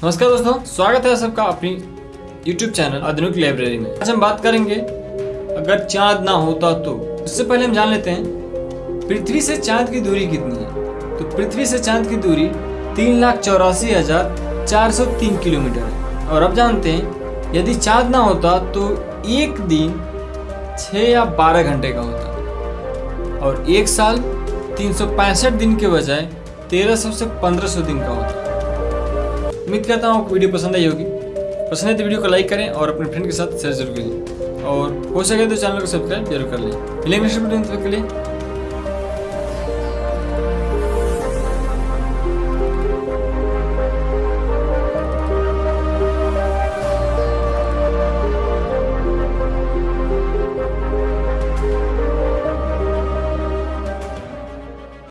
नमस्कार दोस्तों, स्वागत है सबका अपनी YouTube चैनल आधुनिक लाइब्रेरी में। आज हम बात करेंगे, अगर चाँद ना होता तो। उससे पहले हम जान लेते हैं, पृथ्वी से चाँद की दूरी कितनी है? तो पृथ्वी से चाँद की दूरी तीन लाख चौरासी हज़ार चार सौ तीन किलोमीटर है। और अब जानते हैं, यदि चाँद ना होता तो एक दिन छः या बारह घंटे का होता। और एक साल तीन सौ पैंसठ दिन के बजाय तेरह सौ से पंद्रह सौ दिन का होता। उम्मीद करता हूँ आपको वीडियो पसंद आई होगी। पसंद है तो वीडियो को लाइक करें और अपने फ्रेंड के साथ शेयर ज़रूर करें। और हो सके तो चैनल को सब्सक्राइब ज़रूर कर लें। मिलेंगे के लिए